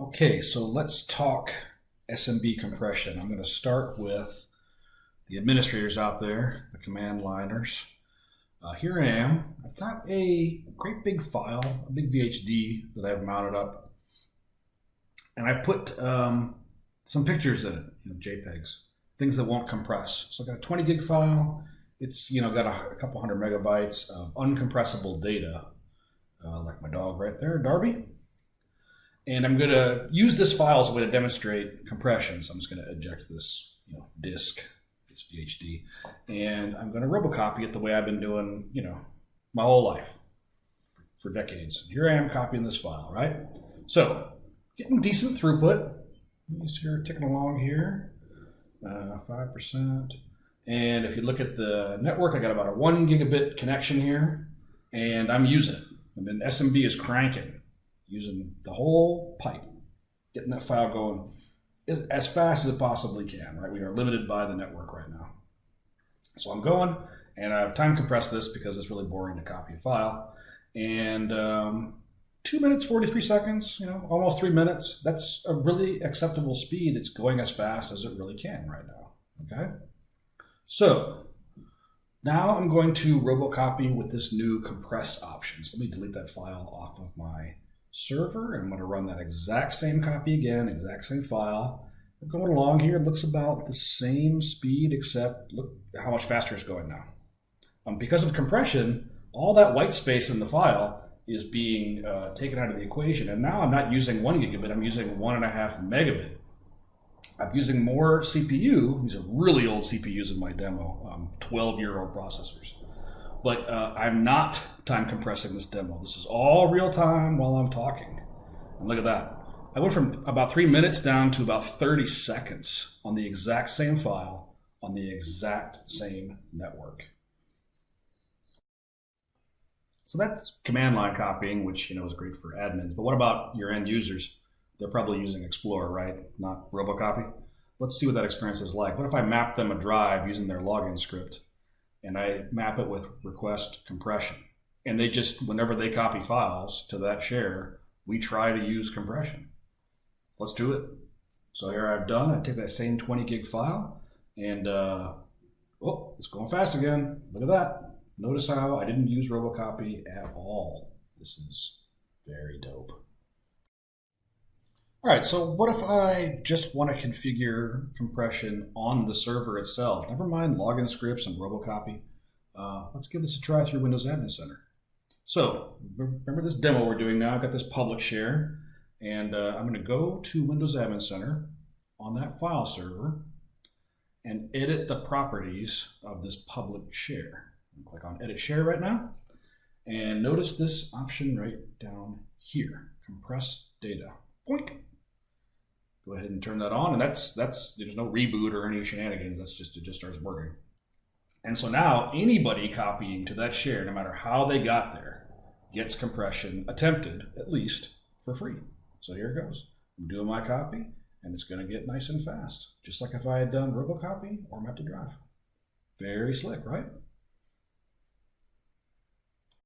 Okay, so let's talk SMB compression. I'm going to start with the administrators out there, the command liners. Uh, here I am. I've got a great big file, a big VHD that I've mounted up. And I put um, some pictures in it, you know, JPEGs, things that won't compress. So I've got a 20 gig file. It's, you know, got a, a couple hundred megabytes of uncompressible data, uh, like my dog right there, Darby. And I'm going to use this file as a way to demonstrate compression. So I'm just going to eject this you know, disk, this VHD, and I'm going to robocopy it the way I've been doing, you know, my whole life for decades. Here I am copying this file, right? So getting decent throughput. You see here ticking along here, uh, 5%. And if you look at the network, I got about a one gigabit connection here, and I'm using it. I mean, SMB is cranking using the whole pipe, getting that file going as, as fast as it possibly can, right? We are limited by the network right now. So I'm going and I've time compressed this because it's really boring to copy a file. And um, two minutes, 43 seconds, you know, almost three minutes. That's a really acceptable speed. It's going as fast as it really can right now, okay? So now I'm going to robocopy with this new compress option. So let me delete that file off of my server. And I'm going to run that exact same copy again, exact same file. We're going along here. It looks about the same speed, except look how much faster it's going now. Um, because of compression, all that white space in the file is being uh, taken out of the equation. And now I'm not using one gigabit, I'm using one and a half megabit. I'm using more CPU. These are really old CPUs in my demo, um, 12 year old processors but uh, I'm not time compressing this demo. This is all real time while I'm talking. And look at that. I went from about three minutes down to about 30 seconds on the exact same file on the exact same network. So that's command line copying, which you know is great for admins. But what about your end users? They're probably using Explorer, right? Not Robocopy. Let's see what that experience is like. What if I map them a drive using their login script? And I map it with request compression. And they just, whenever they copy files to that share, we try to use compression. Let's do it. So here I've done, I take that same 20 gig file and, uh, oh, it's going fast again. Look at that. Notice how I didn't use Robocopy at all. This is very dope. All right, so what if I just want to configure compression on the server itself? Never mind login scripts and Robocopy. Uh, let's give this a try through Windows Admin Center. So remember this demo we're doing now. I've got this public share, and uh, I'm going to go to Windows Admin Center on that file server and edit the properties of this public share. Click on Edit Share right now, and notice this option right down here, Compress Data. Boink go ahead and turn that on. And that's, that's, there's no reboot or any shenanigans. That's just, it just starts working. And so now anybody copying to that share, no matter how they got there, gets compression attempted at least for free. So here it goes. I'm doing my copy and it's going to get nice and fast, just like if I had done Robocopy or Map to Drive. Very slick, right?